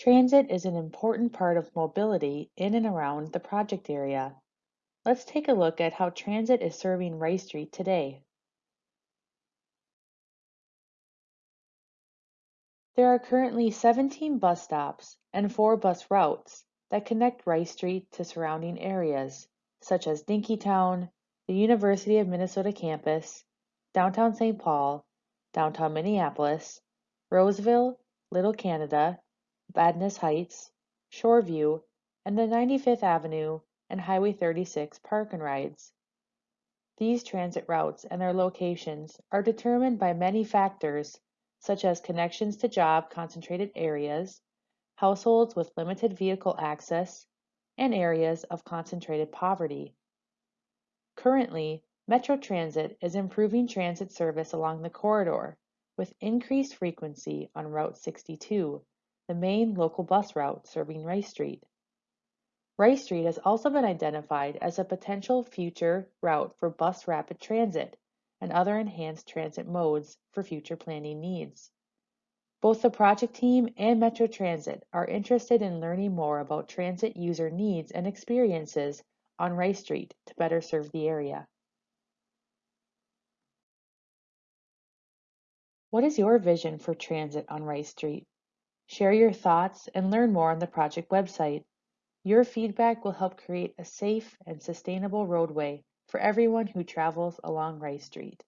Transit is an important part of mobility in and around the project area. Let's take a look at how transit is serving Rice Street today. There are currently 17 bus stops and 4 bus routes that connect Rice Street to surrounding areas, such as Dinkytown, the University of Minnesota campus, downtown St. Paul, downtown Minneapolis, Roseville, Little Canada, Vadnais Heights, Shoreview, and the 95th Avenue and Highway 36 park and rides. These transit routes and their locations are determined by many factors such as connections to job concentrated areas, households with limited vehicle access, and areas of concentrated poverty. Currently, Metro Transit is improving transit service along the corridor with increased frequency on Route 62 the main local bus route serving Rice Street. Rice Street has also been identified as a potential future route for bus rapid transit and other enhanced transit modes for future planning needs. Both the project team and Metro Transit are interested in learning more about transit user needs and experiences on Rice Street to better serve the area. What is your vision for transit on Rice Street? Share your thoughts and learn more on the project website. Your feedback will help create a safe and sustainable roadway for everyone who travels along Rice Street.